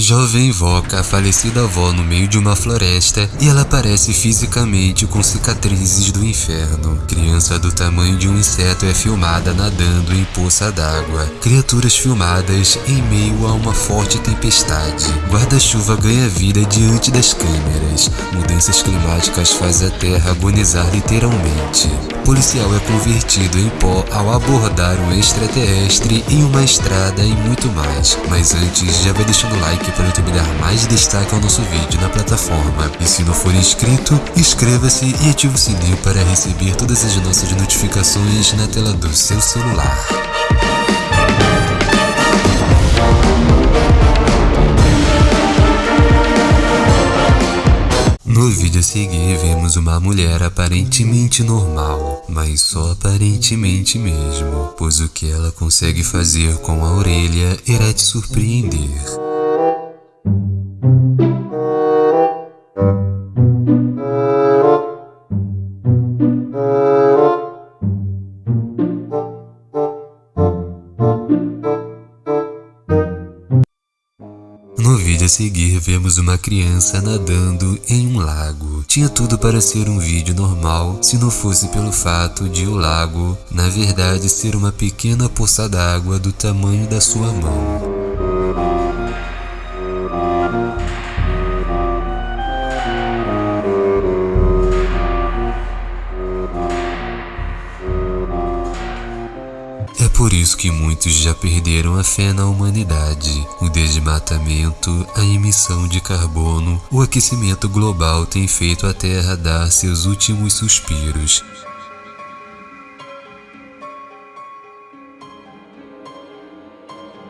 Jovem invoca a falecida avó no meio de uma floresta e ela aparece fisicamente com cicatrizes do inferno. Criança do tamanho de um inseto é filmada nadando em poça d'água. Criaturas filmadas em meio a uma forte tempestade. Guarda-chuva ganha vida diante das câmeras. Mudanças climáticas fazem a Terra agonizar literalmente. Policial é convertido em pó ao abordar um extraterrestre em uma estrada e muito mais. Mas antes, já vai deixando o like para YouTube dar mais destaque ao nosso vídeo na plataforma. E se não for inscrito, inscreva-se e ative o sininho para receber todas as nossas notificações na tela do seu celular. No vídeo a seguir vemos uma mulher aparentemente normal, mas só aparentemente mesmo, pois o que ela consegue fazer com a orelha irá te surpreender. Vemos uma criança nadando em um lago. Tinha tudo para ser um vídeo normal se não fosse pelo fato de o lago, na verdade, ser uma pequena poça d'água do tamanho da sua mão. É por isso que muitos já perderam a fé na humanidade. O desmatamento, a emissão de carbono, o aquecimento global tem feito a Terra dar seus últimos suspiros.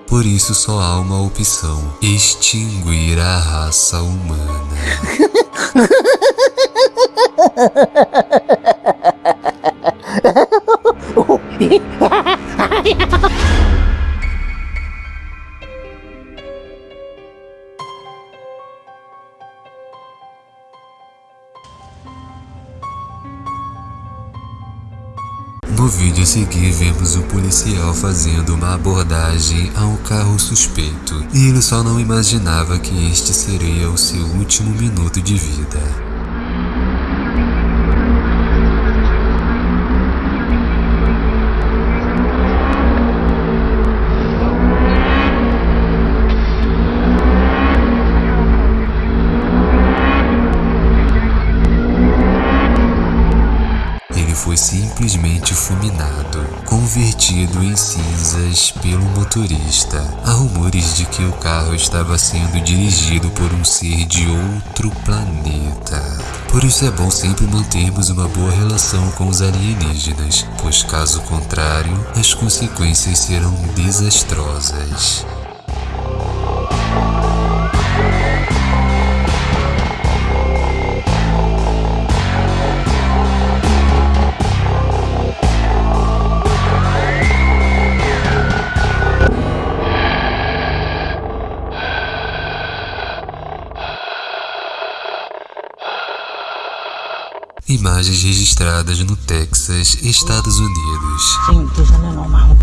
Por isso só há uma opção: extinguir a raça humana. No vídeo a seguir vemos o policial fazendo uma abordagem a um carro suspeito e ele só não imaginava que este seria o seu último minuto de vida. Convertido em cinzas pelo motorista. Há rumores de que o carro estava sendo dirigido por um ser de outro planeta. Por isso é bom sempre mantermos uma boa relação com os alienígenas, pois caso contrário, as consequências serão desastrosas. Imagens registradas no Texas, Estados Unidos. Sim, tulisannya normal.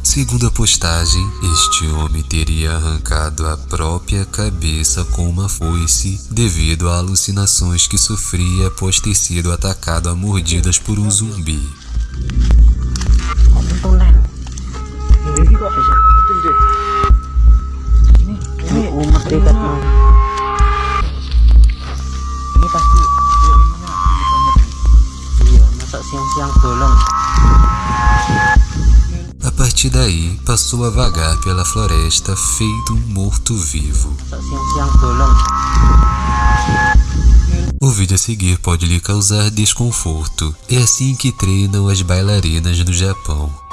Segundo a postagem, este homem teria arrancado a própria cabeça com uma foice devido a alucinações que sofria após ter sido atacado a mordidas por um zumbi. Ini A partir daí, passou a vagar pela floresta feito um morto-vivo. O vídeo a seguir pode lhe causar desconforto. É assim que treinam as bailarinas no Japão.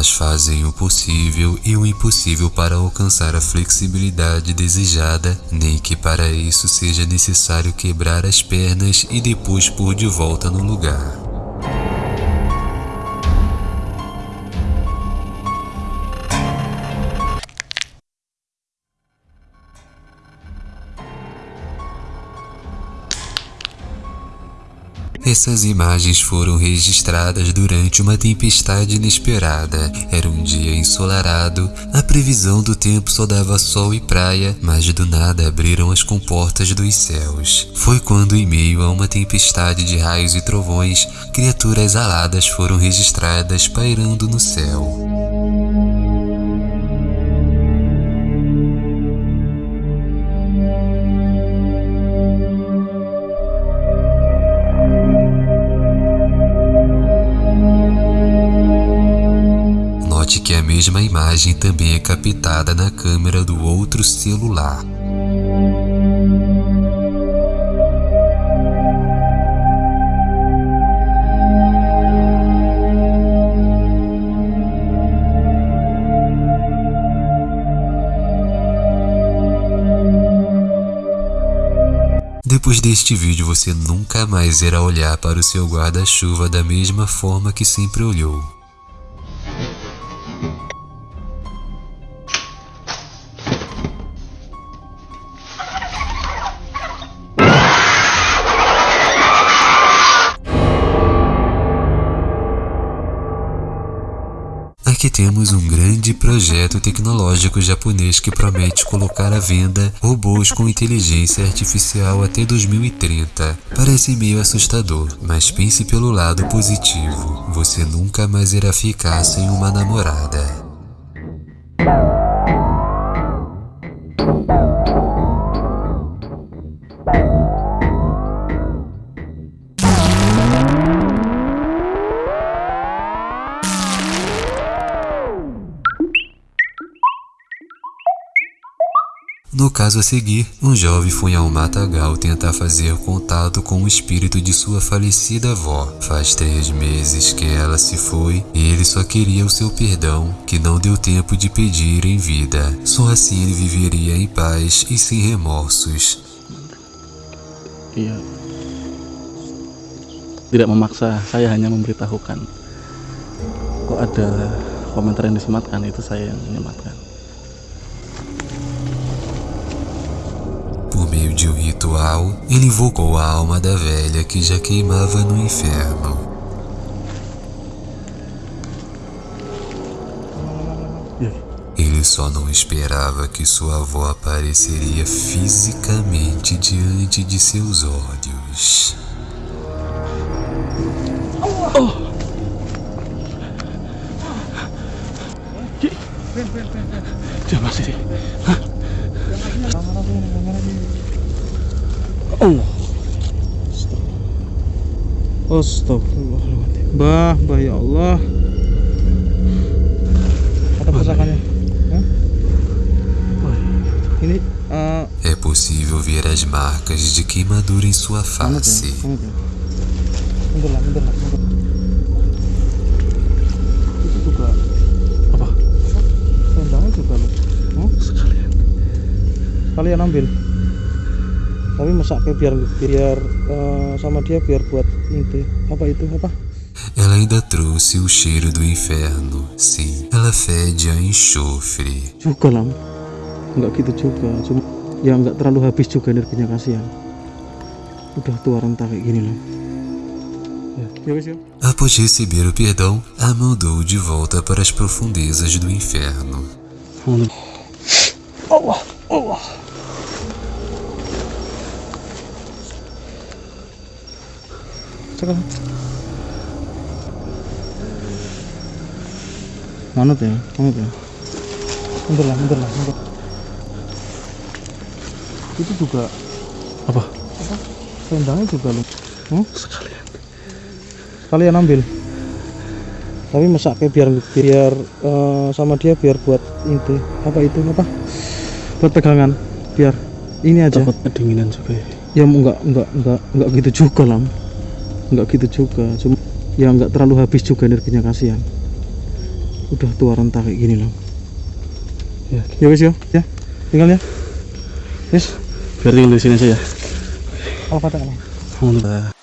Elas fazem o possível e o impossível para alcançar a flexibilidade desejada, nem que para isso seja necessário quebrar as pernas e depois pôr de volta no lugar. Essas imagens foram registradas durante uma tempestade inesperada. Era um dia ensolarado, a previsão do tempo só dava sol e praia, mas do nada abriram as comportas dos céus. Foi quando, em meio a uma tempestade de raios e trovões, criaturas aladas foram registradas pairando no céu. Que a mesma imagem também é captada na câmera do outro celular. Depois deste vídeo você nunca mais irá olhar para o seu guarda-chuva da mesma forma que sempre olhou. Aqui temos um grande projeto tecnológico japonês que promete colocar à venda robôs com inteligência artificial até 2030. Parece meio assustador, mas pense pelo lado positivo. Você nunca mais irá ficar sem uma namorada. No caso a seguir, um jovem foi ao matagal tentar fazer contato com o espírito de sua falecida avó. Faz três meses que ela se foi e ele só queria o seu perdão, que não deu tempo de pedir em vida. Só assim ele viveria em paz e sem remorsos. Iya. Tidak memaksa, saya hanya memberitahukan. Kok ada komentar yang disematkan itu saya yang menyematkan. Meio de um ritual, ele invocou a alma da velha que já queimava no inferno. Ele só não esperava que sua avó apareceria fisicamente diante de seus olhos. Dia masih sih. Hah? Allah. Astagfirullahaladzim. Bah, bah ya Allah. Ada pusakanya. Hah? Bah, Ini eh, É possível ver as marcas de queimadura em sua face. mundur lah, mundur lah, mundur. Itu juga apa? Selendangnya juga loh. Hah? Sekalian. Kalian ambil. Tapi masaknya biar biar eh, sama dia biar buat inti. Apa itu? Apa? Ela ainda trouxe o cheiro do inferno. Sim, ela fede a enxofre. Juga lah. Enggak gitu juga. Cuma ya enggak terlalu habis juga energinya kasihan. Udah tua renta kayak gini loh. Após receber o perdão, a mandou de volta para as profundezas do inferno. Allah, Allah. Sekarang. Mana tuh ya? Mana tuh ya? Mundur lah, mundur lah, mundur. Itu juga Apa? selendangnya juga loh. Hmm? Sekalian. Kalian ambil. Tapi masaknya biar biar eh, sama dia biar buat inti. Apa itu apa? Buat pegangan. Biar ini aja. Takut kedinginan juga ya. ya enggak enggak enggak enggak gitu juga lah enggak gitu juga cuma ya enggak terlalu habis juga energinya kasihan. Udah tua renta kayak gini loh. Ya, ya guys ya ya tinggal ya. Yes biar tinggal di sini aja ya. Alhamdulillah.